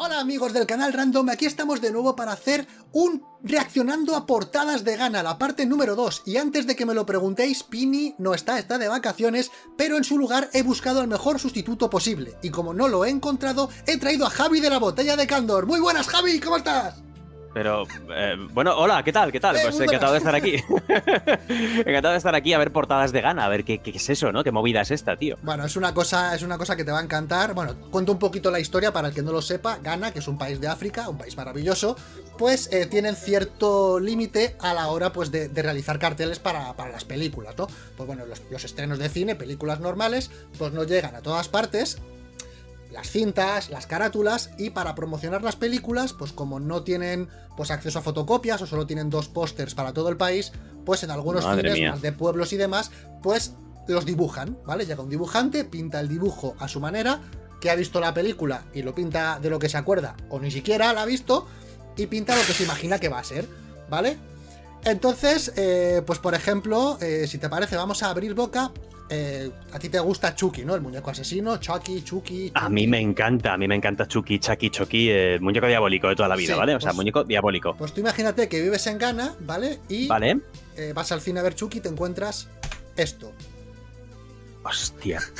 Hola amigos del canal Random, aquí estamos de nuevo para hacer un reaccionando a portadas de Gana, la parte número 2. Y antes de que me lo preguntéis, Pini no está, está de vacaciones, pero en su lugar he buscado el mejor sustituto posible. Y como no lo he encontrado, he traído a Javi de la Botella de Candor. Muy buenas Javi, ¿cómo estás? Pero, eh, bueno, hola, ¿qué tal? ¿Qué tal? Eh, pues encantado de estar aquí. encantado de estar aquí a ver portadas de gana, a ver qué, qué es eso, ¿no? ¿Qué movida es esta, tío? Bueno, es una cosa, es una cosa que te va a encantar. Bueno, cuento un poquito la historia para el que no lo sepa. Ghana, que es un país de África, un país maravilloso, pues eh, tienen cierto límite a la hora pues de, de realizar carteles para, para las películas, ¿no? Pues bueno, los, los estrenos de cine, películas normales, pues no llegan a todas partes. Las cintas, las carátulas, y para promocionar las películas, pues como no tienen pues acceso a fotocopias o solo tienen dos pósters para todo el país, pues en algunos cines más de pueblos y demás, pues los dibujan, ¿vale? Llega un dibujante, pinta el dibujo a su manera, que ha visto la película y lo pinta de lo que se acuerda, o ni siquiera la ha visto, y pinta lo que se imagina que va a ser, ¿vale? Entonces, eh, pues por ejemplo, eh, si te parece, vamos a abrir boca. Eh, a ti te gusta Chucky, ¿no? El muñeco asesino, Chucky, Chucky. A mí me encanta, a mí me encanta Chucky, Chucky, Chucky, el muñeco diabólico de toda la vida, Sí, ¿vale? O sea, pues- muñeco diabólico. Pues tú imagínate que vives en Ghana, ¿vale? Y ¿Vale? eh, vas al cine a ver Chucky y te encuentras esto. Hostia.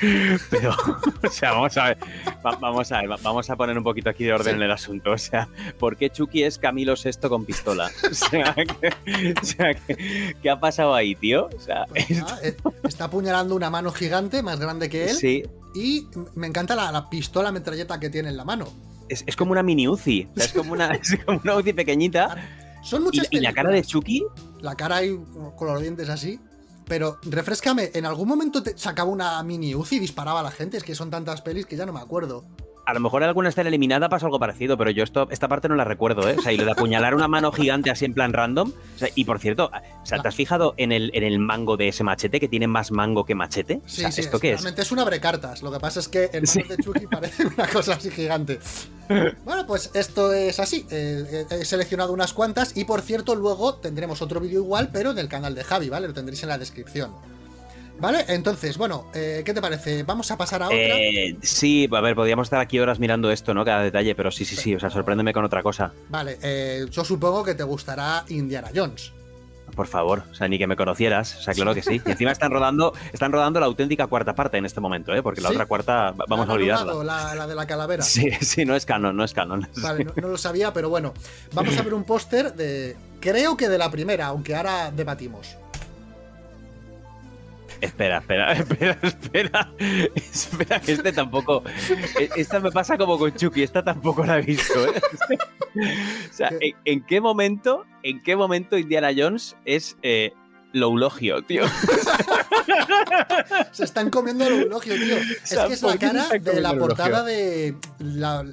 Pero, o sea, vamos a ver, va- vamos a ver, va- vamos a poner un poquito aquí de orden Sí. en el asunto. O sea, ¿por qué Chucky es Camilo VI con pistola? O sea, que- o sea, que- ¿qué ha pasado ahí, tío? O sea, Pues eh, está apuñalando una mano gigante, más grande que él. sí, Y me encanta la, la pistola metralleta que tiene en la mano. es, es como una mini Uzi, o sea, es como una, es como una Uzi pequeñita. Son Y, muchas y la cara de. Chucky, La cara ahí con los dientes así. Pero refrescame, ¿en algún momento te sacaba una mini Uzi y disparaba a la gente? Es que son tantas pelis que ya no me acuerdo. A lo mejor alguna está eliminada, pasa algo parecido, pero yo esto, esta parte no la recuerdo, ¿eh? O sea, y lo de apuñalar una mano gigante así en plan random. O sea, y por cierto, o sea, ¿te has fijado en el, en el mango de ese machete que tiene más mango que machete? Sí, o sea, sí, ¿esto qué es? realmente es un abrecartas. Lo que pasa es que el mano Sí. de Chucky parece una cosa así gigante. Bueno, pues esto es así. eh, he seleccionado unas cuantas y por cierto, luego tendremos otro vídeo igual, pero en el canal de Javi, ¿vale? Lo tendréis en la descripción. ¿Vale? Entonces, bueno, eh, ¿qué te parece? Vamos a pasar a otra. Eh, sí, a ver, podríamos estar aquí horas mirando esto, ¿no? Cada detalle, pero sí, sí, sí. O sea, sorpréndeme con otra cosa. Vale, eh, yo supongo que te gustará Indiana Jones. Por favor. O sea, ni que me conocieras. O sea, claro que sí. Y encima están rodando, están rodando la auténtica cuarta parte en este momento, ¿eh? Porque la ¿Sí? otra cuarta va- vamos ¿La a olvidarla. rodado, La, la de la calavera. Sí, sí, no es canon, no es canon. Vale, no, no lo sabía, pero bueno. Vamos a ver un póster de. Creo que de la primera, aunque ahora debatimos. Espera, espera, espera, espera. Espera, que este tampoco. e- Esta me pasa como con Chucky, esta tampoco la he visto, ¿eh? O sea, ¿en, en qué momento, en qué momento Indiana Jones es eh, Loulogio, tío? Se están comiendo el eulogio, tío. Es que es la ¿por qué se cara de la portada de. La,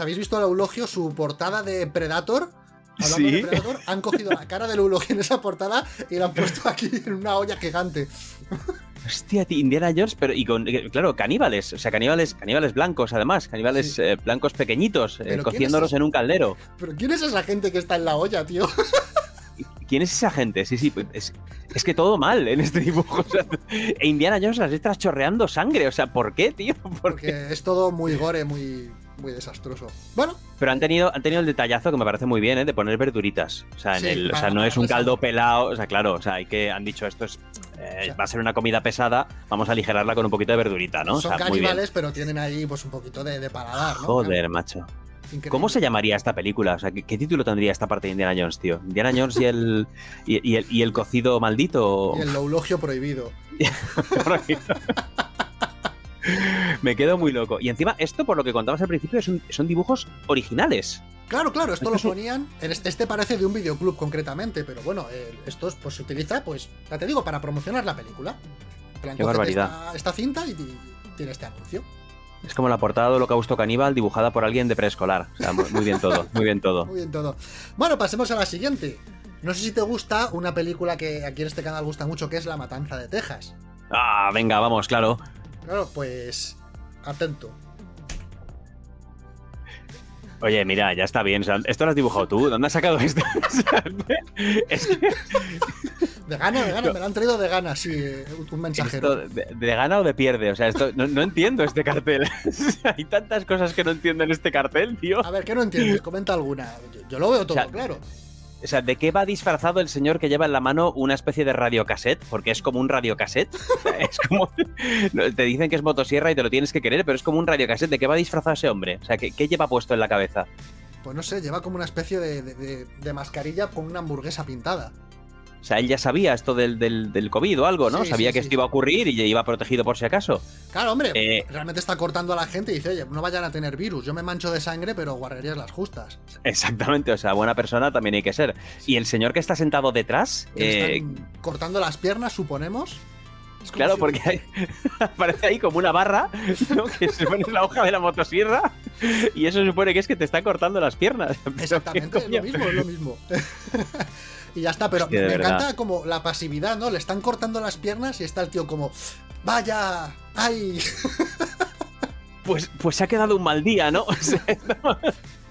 habéis visto el eulogio, su portada de Predator. Hablando Sí. de Predator, han cogido la cara del eulogio en esa portada y la han puesto aquí en una olla gigante. Hostia, Indiana Jones, pero y con, claro, caníbales, o sea, caníbales, caníbales blancos, además, caníbales Sí. eh, blancos pequeñitos, eh, ¿Pero quién cociéndolos en un caldero. Pero ¿quién es esa gente que está en la olla, tío? ¿Quién es esa gente? Sí, sí, pues, es, es que todo mal en este dibujo. o sea, e Indiana Jones las letras chorreando sangre, o sea, ¿por qué, tío? ¿Por qué? Porque es todo muy gore, muy, muy desastroso. Bueno, Pero han tenido, han tenido el detallazo que me parece muy bien, ¿eh? De poner verduritas. O sea, en Sí, el, o sea no es un caldo pelado. O sea, claro, o sea, hay que, han dicho esto es. eh, sea, va a ser una comida pesada, vamos a aligerarla con un poquito de verdurita, ¿no? O son muy bien. caníbales, pero tienen ahí pues un poquito de, de paladar, ¿no? Joder, macho. Increíble. ¿Cómo se llamaría esta película? O sea, ¿qué, qué título tendría esta parte de Indiana Jones, tío? ¿Indiana Jones y el, y, y el, y el cocido maldito? Y el eulogio prohibido. Me quedo muy loco. Y encima, esto, por lo que contabas al principio, son, son dibujos originales. Claro, claro, esto lo ponían. Este parece de un videoclub concretamente, pero bueno, eh, esto es, pues, se utiliza, pues, ya te digo, para promocionar la película. Plan, Qué barbaridad. Esta, esta cinta y, y tiene este anuncio. Es como la portada de Holocausto Caníbal dibujada por alguien de preescolar. O sea, muy, muy bien todo, muy bien todo. Muy bien todo. Bueno, pasemos a la siguiente. No sé si te gusta una película que aquí en este canal gusta mucho, que es La Matanza de Texas. Ah, venga, vamos, claro. Claro, pues. Atento. Oye, mira, ya está bien. o sea, ¿Esto lo has dibujado tú? ¿Dónde has sacado esto? Es que- De gana, de gana, me lo han traído de gana, sí, eh, un mensajero. de, gana o de pierde? O sea, esto, no, entiendo este cartel. Hay tantas cosas que no entiendo en este cartel, tío. A ver, ¿qué no entiendes? Comenta alguna. Yo, lo veo todo claro. O sea, ¿de qué va disfrazado el señor que lleva en la mano una especie de radiocassette? Porque es como un radiocassette. es como. Te dicen que es motosierra y te lo tienes que querer, pero es como un radiocassette. ¿De qué va disfrazado ese hombre? O sea, ¿qué, lleva puesto en la cabeza? Pues no sé, lleva como una especie de mascarilla con una hamburguesa pintada. O sea, él ya sabía esto del, del, COVID o algo, ¿no? sabía que esto iba a ocurrir y iba protegido por si acaso. Claro, hombre, eh, realmente está cortando a la gente y dice, oye, no vayan a tener virus, yo me mancho de sangre, pero guardarías las justas. Exactamente, o sea, buena persona también hay que ser. Y el señor que está sentado detrás... Eh, cortando las piernas, suponemos. Claro, porque aparece ahí como una barra ¿no? que se pone en la hoja de la motosierra y eso supone que es que te está cortando las piernas. Exactamente, es lo mismo, es lo mismo. y ya está. Pero me encanta como la pasividad, ¿no? Le están cortando las piernas y está el tío como, vaya, ay. Pues, pues se ha quedado un mal día, ¿no?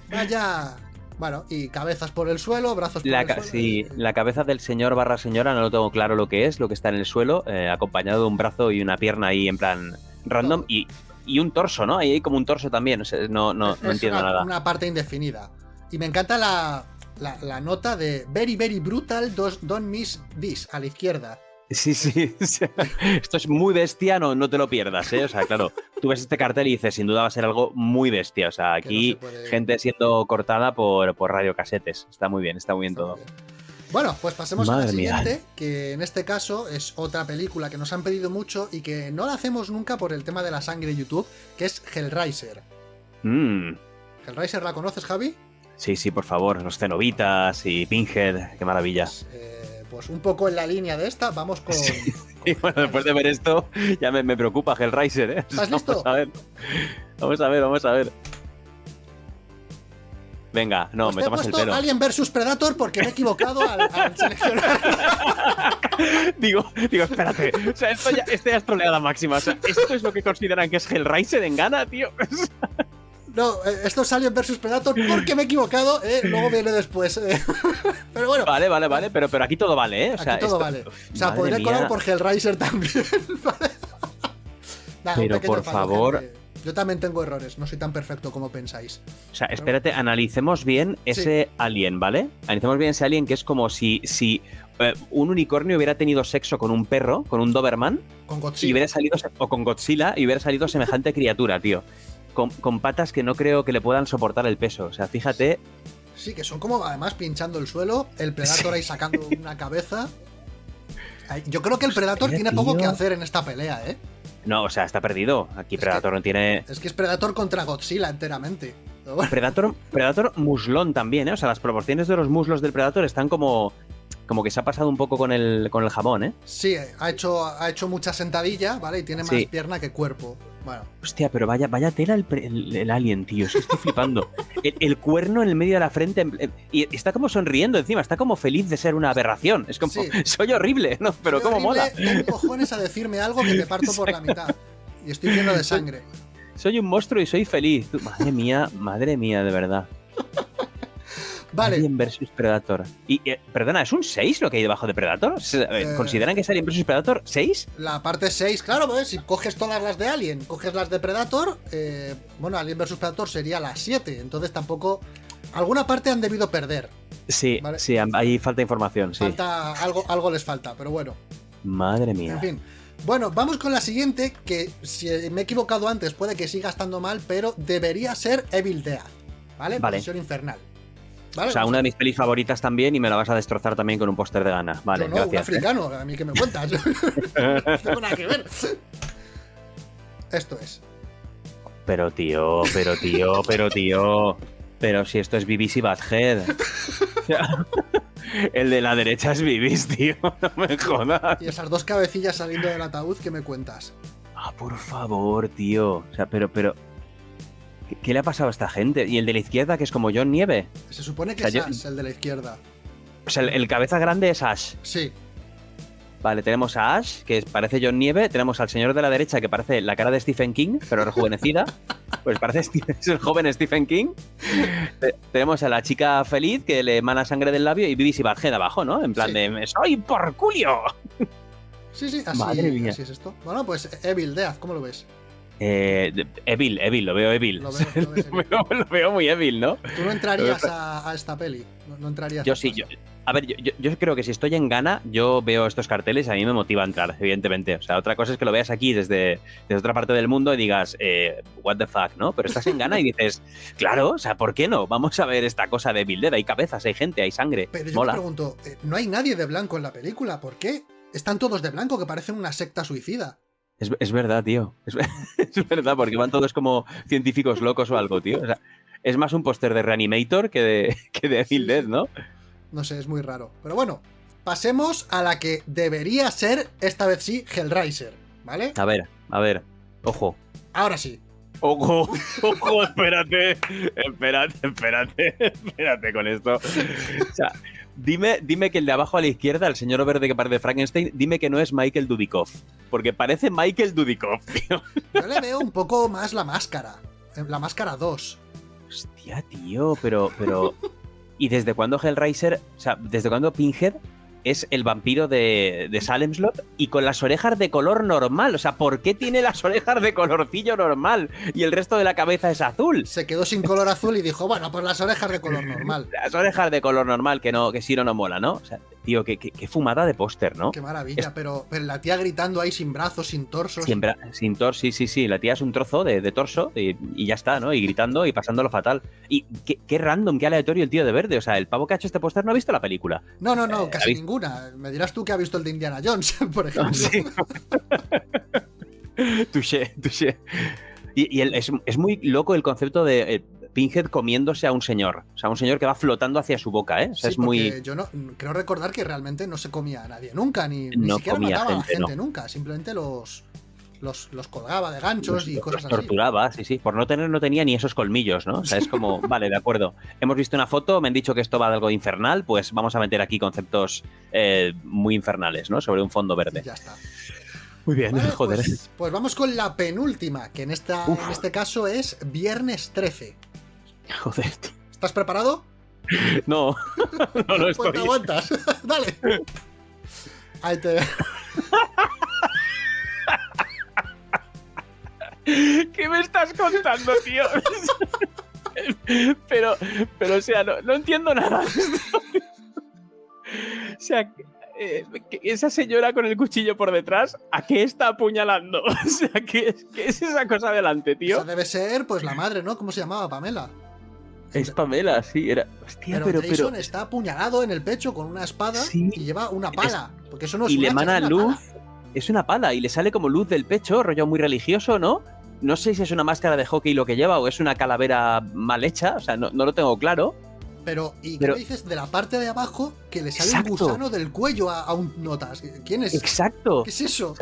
vaya. Bueno, y cabezas por el suelo, brazos por el suelo. Sí, la cabeza del señor barra señora no lo tengo claro lo que es, lo que está en el suelo, eh, acompañado de un brazo y una pierna ahí en plan random y, y, un torso, ¿no? Ahí hay como un torso también, no, no, no entiendo nada. Una parte indefinida. Y me encanta la, la, nota de Very, very brutal, don't miss this, a la izquierda. Sí, sí. Esto es muy bestia, no, no te lo pierdas, ¿eh? O sea, claro, tú ves este cartel y dices, sin duda va a ser algo muy bestia. O sea, aquí gente siendo cortada por, por radiocasetes. Está muy bien, está muy bien todo. Bueno, pues pasemos a la siguiente, que en este caso es otra película que nos han pedido mucho y que no la hacemos nunca por el tema de la sangre de YouTube, que es Hellraiser. Mm. ¿Hellraiser la conoces, Javi? Sí, sí, por favor, los cenobitas y Pinhead, qué maravilla. Pues, eh, pues, un poco en la línea de esta, vamos con. bueno, después de ver esto, ya me, preocupa Hellraiser, ¿eh? ¿Estás listo? Vamos a ver. Vamos a ver, vamos a ver. Venga, no, pues me tomas el pelo. Alien vs Predator porque me he equivocado al, seleccionar. digo, digo, espérate. O sea, esto ya, esto ya es troleada máxima. O sea, esto es lo que consideran que es Hellraiser en gana, tío. No, eh, esto es Alien vs Predator porque me he equivocado, eh, luego viene después. Eh. pero bueno. Vale, vale, vale, pero, pero aquí todo vale, ¿eh? O sea, aquí todo vale. O sea, podría colar por Hellraiser también. pero por favor. Yo también tengo errores, no soy tan perfecto como pensáis. O sea, espérate, analicemos bien ese alien, ¿vale? Analicemos bien ese alien que es como si, si un unicornio hubiera tenido sexo con un perro, con un Doberman. Con Godzilla. Y hubiera salido, o con Godzilla y hubiera salido semejante criatura, tío con, patas que no creo que le puedan soportar el peso. O sea, fíjate. Sí, que son como además pinchando el suelo, el Predator ahí sacando una cabeza. Yo creo que el Predator tiene poco que hacer en esta pelea, ¿eh? No, o sea, está perdido. Aquí Predator no tiene. Es que es Predator contra Godzilla enteramente. Predator, Predator muslón también, ¿eh? O sea, las proporciones de los muslos del Predator están como. Como que se ha pasado un poco con el, con el jamón, ¿eh? Sí, ha hecho, ha hecho mucha sentadilla, ¿vale? Y tiene más pierna que cuerpo. Bueno. Hostia, pero vaya, vaya tela el, alien, tío. estoy flipando. El, cuerno en el medio de la frente. Y está como sonriendo encima. Está como feliz de ser una aberración. Es como, soy horrible, ¿no? Pero como mola. Tengo cojones a decirme algo que te parto por la mitad. Y estoy lleno de sangre. Soy un monstruo y soy feliz. Madre mía, madre mía, de verdad. Vale. Alien versus Predator. Y, eh, perdona, ¿es un 6 lo que hay debajo de Predator? Eh, ¿Consideran que es Alien versus Predator 6? La parte 6, claro, pues si coges todas las de Alien, coges las de Predator, eh, bueno, Alien versus Predator sería la 7, entonces tampoco... Alguna parte han debido perder. Sí, sí, ahí falta información, Falta, algo, algo les falta, pero bueno. Madre mía. En fin. Bueno, vamos con la siguiente, que si me he equivocado antes puede que siga estando mal, pero debería ser Evil Death, ¿vale? Vale. infernal o sea, una de mis pelis favoritas también y me la vas a destrozar también con un póster de gana. Vale, no, gracias. Un ¿eh? africano, a mí que me cuentas. no tengo nada que ver. Esto es. Pero tío, pero tío, pero tío. Pero si esto es BBC Badhead. el de la derecha es Bibis, tío. No me jodas. Y esas dos cabecillas saliendo del ataúd, ¿qué me cuentas? Ah, por favor, tío. O sea, pero, pero, ¿Qué le ha pasado a esta gente? ¿Y el de la izquierda, que es como John Nieve? Se supone que es Ash, el de la izquierda. O sea, el, cabeza grande es Ash. Sí. Vale, tenemos a Ash, que parece John Nieve. Tenemos al señor de la derecha, que parece la cara de Stephen King, pero rejuvenecida. pues parece el joven Stephen King. tenemos a la chica feliz que le emana sangre del labio y Vivi Barhead abajo, ¿no? En plan de ¡Soy porculio! Sí, sí, así, Madre mía. así es esto. Bueno, pues Evil Death, ¿cómo lo ves? Eh, Evil, Evil, lo veo Evil. Lo veo, muy Evil, ¿no? Tú no entrarías a, esta peli. No, entrarías yo sí, yo, a ver, yo, creo que si estoy en Ghana, yo veo estos carteles y a mí me motiva a entrar, evidentemente. O sea, otra cosa es que lo veas aquí desde, desde otra parte del mundo y digas, eh, what the fuck, ¿no? Pero estás en Ghana y dices, claro, o sea, ¿por qué no? Vamos a ver esta cosa de Evil Dead. Hay cabezas, hay gente, hay sangre. Pero yo me pregunto, eh, no hay nadie de blanco en la película, ¿por qué? Están todos de blanco, que parecen una secta suicida. Es, verdad, tío. Es, verdad, porque van todos como científicos locos o algo, tío. O sea, es más un póster de Reanimator que de, que de Evil Dead, ¿no? No sé, es muy raro. Pero bueno, pasemos a la que debería ser, esta vez sí, Hellraiser, ¿vale? A ver, a ver. Ojo. Ahora sí. Ojo, ojo, espérate, espérate, espérate, espérate con esto. O sea, Dime, dime que el de abajo a la izquierda, el señor verde que parece Frankenstein, dime que no es Michael Dudikoff. Porque parece Michael Dudikoff, tío. Yo le veo un poco más la máscara. Eh, la máscara 2. Hostia, tío, pero. pero... ¿Y desde cuándo Hellraiser? O sea, ¿desde cuándo Pinhead es el vampiro de, de Salem Slot y con las orejas de color normal. O sea, ¿por qué tiene las orejas de colorcillo normal y el resto de la cabeza es azul? Se quedó sin color azul y dijo, bueno, pues las orejas de color normal. Las orejas de color normal, que no, que sí no, no mola, ¿no? O sea, tío, qué, fumada de póster, ¿no? Qué maravilla, pero, la tía gritando ahí sin brazos, sin torso. Sin, sin torso, sí, sí, sí. La tía es un trozo de, torso y, ya está, ¿no? Y gritando y pasándolo fatal. Y qué, random, qué aleatorio el tío de verde. O sea, el pavo que ha hecho este póster no ha visto la película. No, no, no, eh, casi ninguna. Me dirás tú que ha visto el de Indiana Jones, por ejemplo. Sí. touché, touché. Y, es, muy loco el concepto de eh, Pinhead comiéndose a un señor. O sea, un señor que va flotando hacia su boca, ¿eh? O sea, es muy. Yo no creo recordar que realmente no se comía a nadie nunca, ni, ni siquiera mataba a la gente nunca. Simplemente los, los, colgaba de ganchos y cosas así. Torturaba, sí, sí. Por no tener, no tenía ni esos colmillos, ¿no? O sea, es como, vale, de acuerdo. Hemos visto una foto, me han dicho que esto va de algo infernal, pues vamos a meter aquí conceptos eh, muy infernales, ¿no? Sobre un fondo verde. ya está. Muy bien, joder. Pues, pues, vamos con la penúltima, que en, esta, en este caso es Viernes 13. Joder. ¿Estás preparado? No, no lo pues estoy. Pues te aguantas. Dale. Ahí te. ¿Qué me estás contando, tío? pero, pero, o sea, no, entiendo nada. o sea, eh, esa señora con el cuchillo por detrás, ¿a qué está apuñalando? O sea, ¿qué, es esa cosa delante, tío? Esa debe ser, pues, la madre, ¿no? ¿Cómo se llamaba? Pamela. Es Pamela, sí, era. Hostia, pero, Jason está apuñalado en el pecho con una espada y lleva una pala. porque eso no es Y le emana luz es una pala y le sale como luz del pecho, rollo muy religioso, ¿no? No sé si es una máscara de hockey lo que lleva o es una calavera mal hecha, o sea, no, no lo tengo claro. Pero, ¿y qué dices de la parte de abajo que le sale un gusano del cuello a, un notas? ¿Quién es? Exacto. ¿Qué es eso?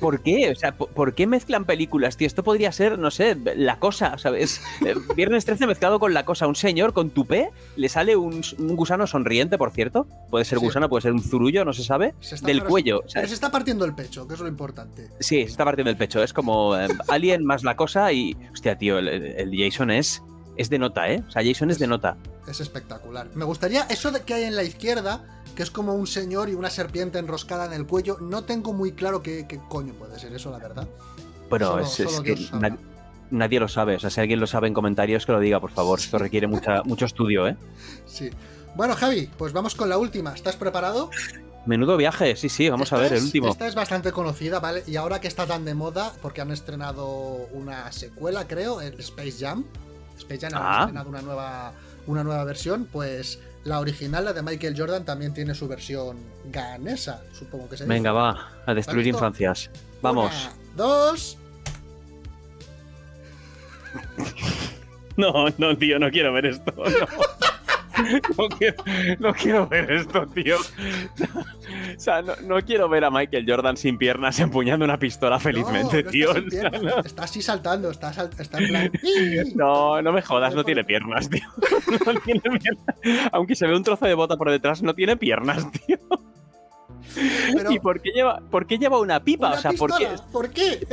¿Por qué? O sea, ¿por, qué mezclan películas, tío? Esto podría ser, no sé, La Cosa, ¿sabes? Eh, Viernes 13 mezclado con La Cosa. Un señor con tupé, le sale un, gusano sonriente, por cierto. Puede ser gusano, puede ser un zurullo, no se sabe. del cuello. pero se está partiendo el pecho, que es lo importante. Sí, se está partiendo el pecho. Es como eh, Alien más La Cosa y... Hostia, tío, el Jason es es de nota, ¿eh? O sea, Jason es, de nota. Es espectacular. Me gustaría eso de que hay en la izquierda, que es como un señor y una serpiente enroscada en el cuello. No tengo muy claro qué, coño puede ser eso, la verdad. Bueno, es, que nadie, lo sabe. O sea, si alguien lo sabe en comentarios, que lo diga, por favor. Esto requiere mucha, mucho estudio, ¿eh? Sí. Bueno, Javi, pues vamos con la última. ¿Estás preparado? Menudo viaje, sí, sí, vamos a ver el último. Esta es bastante conocida, ¿vale? Y ahora que está tan de moda, porque han estrenado una secuela, creo, el Space Jam. Space Jam ha ah. una nueva, una nueva versión, pues la original, la de Michael Jordan, también tiene su versión ganesa, supongo que se Venga, va, a destruir infancias. Vamos. dos. No, no, tío, no quiero ver esto. No, quiero, ver esto, tío. o sea, no, quiero ver a Michael Jordan sin piernas empuñando una pistola felizmente, tío. Está, así saltando, está, en plan. no, no me jodas, no tiene piernas, tío. No tiene piernas. Aunque se ve un trozo de bota por detrás, no tiene piernas, tío. ¿Y por qué, lleva, por qué lleva una pipa? o sea, ¿por qué? ¿por qué?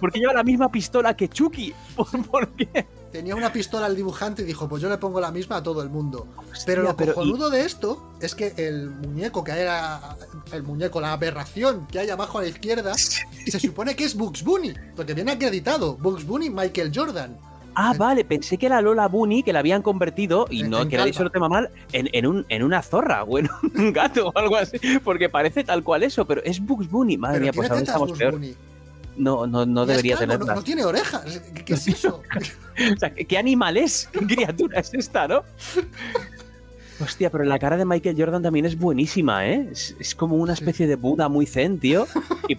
¿por qué? lleva la misma pistola que Chucky? ¿Por, qué? Tenía una pistola al dibujante y dijo, pues yo le pongo la misma a todo el mundo. pero lo cojonudo de esto es que el muñeco que era el muñeco, la aberración que hay abajo a la izquierda, se supone que es Bugs Bunny, porque viene acreditado, Bugs Bunny Michael Jordan. Ah, vale, pensé que era Lola Bunny, que la habían convertido, y no que dicho el tema mal, en, un, en una zorra o en un gato o algo así, porque parece tal cual eso, pero es Bugs Bunny. Madre mía, pues ahora estamos peor. No, no, no debería tener. No, no, tiene orejas. ¿Qué, es eso? o sea, ¿qué, animal es? ¿Qué criatura es esta, no? Hostia, pero la cara de Michael Jordan también es buenísima, ¿eh? Es, como una especie de Buda muy zen, tío. Y,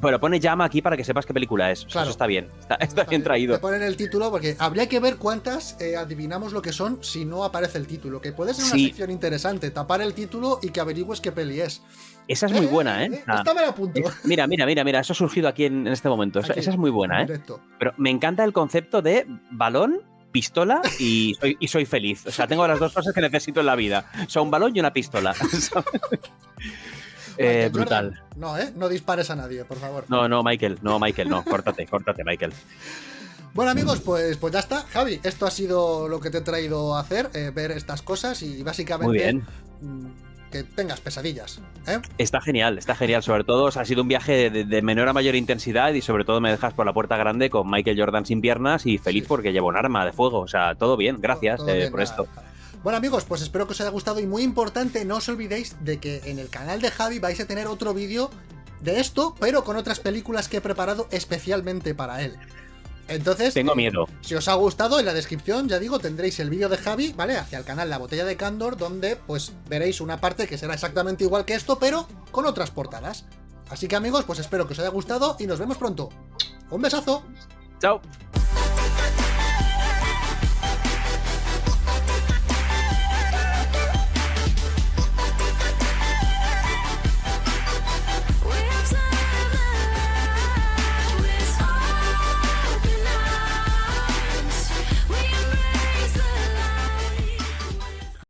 pero pone llama aquí para que sepas qué película es. Eso está bien. Está, bien traído. Te ponen el título porque habría que ver cuántas eh, adivinamos lo que son si no aparece el título. Que puede ser una sección interesante. Tapar el título y que averigües qué peli es. Esa es muy buena, ¿eh? eh esta me la apunto. mira, mira, mira, mira. Eso ha surgido aquí en, este momento. esa, es muy buena, ¿eh? Pero me encanta el concepto de balón pistola y soy, y soy feliz. O sea, tengo las dos cosas que necesito en la vida. O sea, un balón y una pistola. Eh, brutal. no, ¿eh? No dispares a nadie, por favor. No, no, Michael, no, Michael, no. Córtate, córtate, Michael. Bueno amigos, pues, pues ya está. Javi, esto ha sido lo que te he traído a hacer, eh, ver estas cosas y básicamente mm, que tengas pesadillas. ¿eh? Está genial, está genial. Sobre todo, ha sido un viaje de, menor a mayor intensidad y sobre todo me dejas por la puerta grande con Michael Jordan sin piernas y feliz porque llevo un arma de fuego. O sea, todo bien, gracias por esto. Bueno amigos, pues espero que os haya gustado y muy importante, no os olvidéis de que en el canal de Javi vais a tener otro vídeo de esto, pero con otras películas que he preparado especialmente para él. Entonces, tengo miedo. Si os ha gustado, en la descripción, ya digo, tendréis el vídeo de Javi, ¿vale? Hacia el canal La Botella de Candor, donde pues veréis una parte que será exactamente igual que esto, pero con otras portadas. Así que amigos, pues espero que os haya gustado y nos vemos pronto. ¡Un besazo! ¡Chao!